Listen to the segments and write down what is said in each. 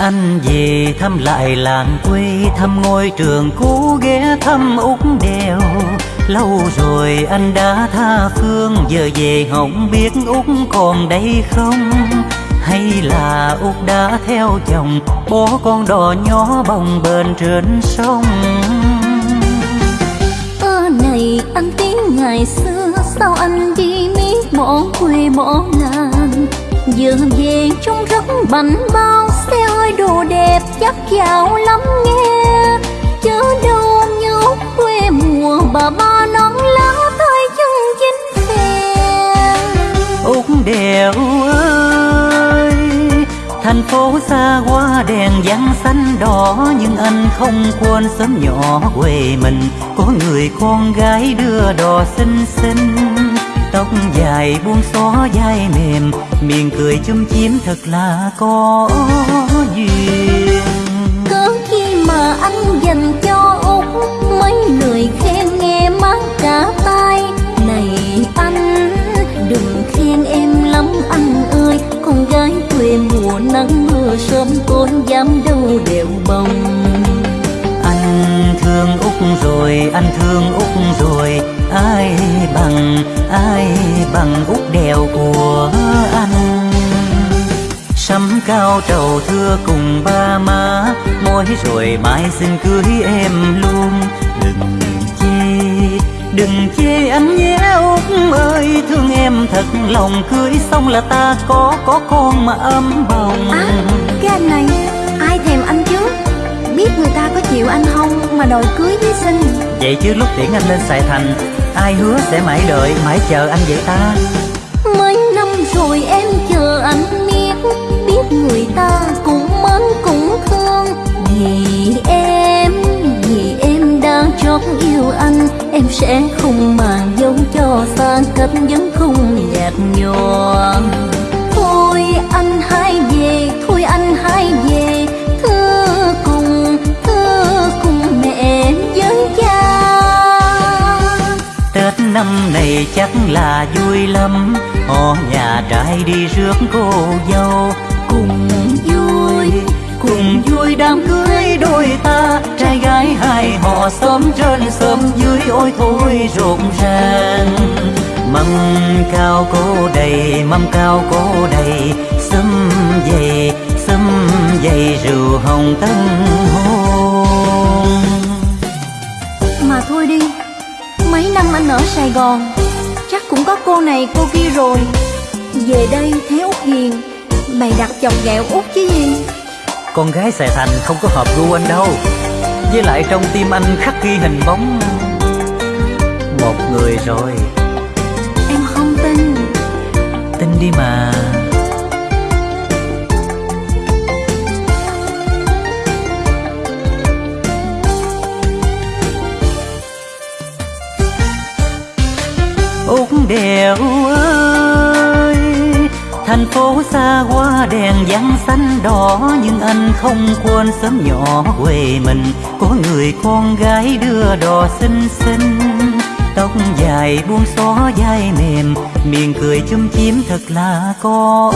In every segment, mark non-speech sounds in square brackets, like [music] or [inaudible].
Anh về thăm lại làng quê, Thăm ngôi trường cũ ghé thăm út đèo. Lâu rồi anh đã tha phương, Giờ về không biết út còn đây không? Hay là út đã theo chồng Bỏ con đò nhỏ bồng bềnh trên sông? Ơ này, anh tiếng ngày xưa, Sao anh đi miết bỏ quê bỏ làng? Giờ về trông rất bảnh bao Xe hơi đồ đẹp chắc giàu lắm nghe. Chớ đâu nhớ quê mùa bà ba non lá tay chân chính phèn út đèo ơi, Thành phố xa qua đèn vàng xanh đỏ, Nhưng anh không quên sớm nhỏ quê mình. Có người con gái đưa đò xinh xinh Tóc dài buông xó vai mềm Miệng cười chum chím thật là có duyên. Cớ chi mà anh dành cho Út Mấy lời khen nghe mát cả tai. Này anh đừng khen em lắm anh ơi Con gái quê mùa nắng mưa sớm tối dám đâu đều bồng. Anh thương Úc rồi, anh thương Úc rồi Ai bằng, ai bằng út đèo của anh. Sắm cao trầu thưa cùng ba má môi rồi mai xin cưới em luôn. Đừng chê, đừng chê anh nhé út ơi Thương em thật lòng. Cưới xong là ta có, có con mà ấm bồng. À cái anh này ai thèm anh chứ? Biết người ta có chịu anh không? Mà đòi cưới với xin Vậy chứ lúc tiễn anh lên Sài Thành Ai hứa sẽ mãi đợi, mãi chờ anh vậy ta? Mấy năm rồi em chờ anh biết Biết người ta cũng mến cũng thương. Vì em, vì em đã chót yêu anh Em sẽ không màng dấu cho xa cách vẫn không nhạt nhòa năm này chắc là vui lắm. Họ nhà trai đi rước cô dâu. Cùng vui, cùng vui đám cưới đôi ta. Trai gái hai họ xóm trên xóm dưới Ôi thôi rộn ràng. Mâm cao cô đầy, mâm cao cô đầy. Xâm dày, xâm dày rượu hồng tân hôn. Anh ở Sài Gòn. Chắc cũng có cô này cô kia rồi. Về đây thấy Út hiền Bày đặt chồng ghẹo Út chứ gì? Con gái Sài Thành không có hợp gu anh đâu. Với lại trong tim anh khắc ghi hình bóng. Một người rồi. Em không tin. Tin đi mà Úc đèo ơi. Thành phố xa qua đèn vàng xanh đỏ, Nhưng anh không quên sớm nhỏ quê mình. Có người con gái đưa đò xinh xinh. Tóc dài buông xó vai mềm, Miệng cười chum chím thật là có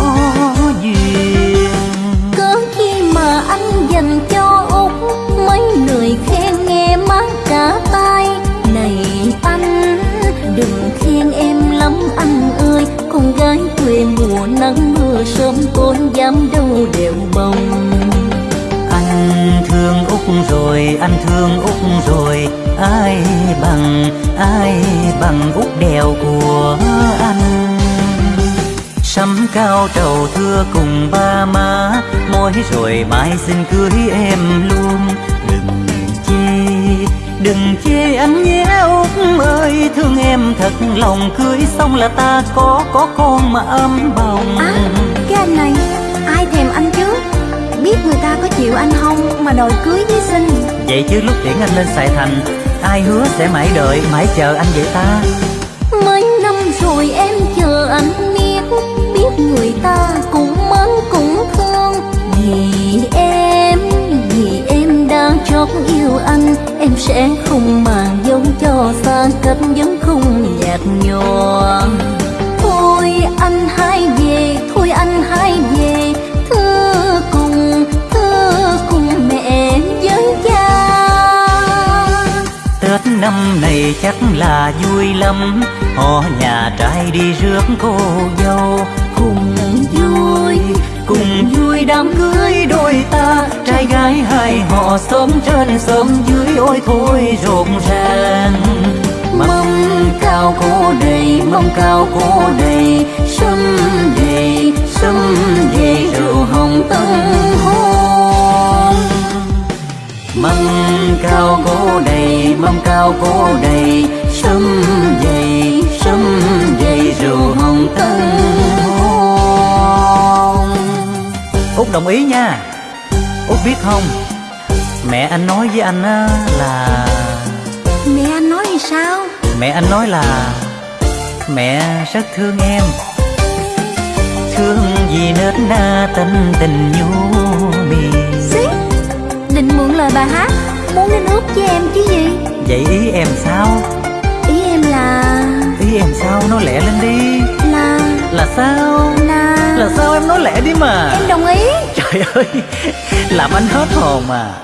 duyên. Cớ chi mà anh dành cho quê mùa nắng mưa sớm tối dám đâu đều bồng Anh thương Úc rồi, anh thương Úc rồi Ai bằng, ai bằng Úc đèo của anh Sắm cao trầu thưa cùng ba má Mối rồi mai xin cưới em luôn. Đừng chê, đừng chê anh nhé Ơi Thương em thật lòng cưới xong là ta có, có con mà ấm bồng. À cái anh này ai thèm anh chứ? Biết người ta có chịu anh không mà đòi cưới với xin Vậy chứ lúc tiễn anh lên Sài Thành Ai hứa sẽ mãi đợi, mãi chờ anh vậy ta? Mấy năm rồi em chờ anh biết Biết người ta cũng sẽ không màng giống cho xa cách vẫn không nhạt nhòa. Thôi anh hãy về, thôi anh hãy về, thưa cùng thưa cùng mẹ với cha. Tết năm này chắc là vui lắm, họ nhà trai đi rước cô dâu cùng vui. Cùng vui đám cưới đôi ta, Trai gái hai họ sớm trên sớm dưới Ôi thôi rộn ràng. Mâm cao cố đầy, Mâm cao cố đầy Sâm đầy Sâm đầy rượu hồng tân hôn. Mâm cao cố đầy, Mâm cao cố đầy Sâm dày Sâm dày rượu hồng tân Út đồng ý nha. Út biết không? Mẹ anh nói với anh á là Mẹ anh nói gì sao? Mẹ anh nói là Mẹ rất thương em. Thương vì nết na tình tình nhu mì. Xí Định mượn lời bài hát Muốn đến ướp với em chứ gì? Vậy ý em sao? Ý em là Ý em sao? Nói lẹ lên đi. Là Là sao? Là sao em nói lẹ đi mà. Em đồng ý. Trời ơi [laughs] Làm anh hết hồn mà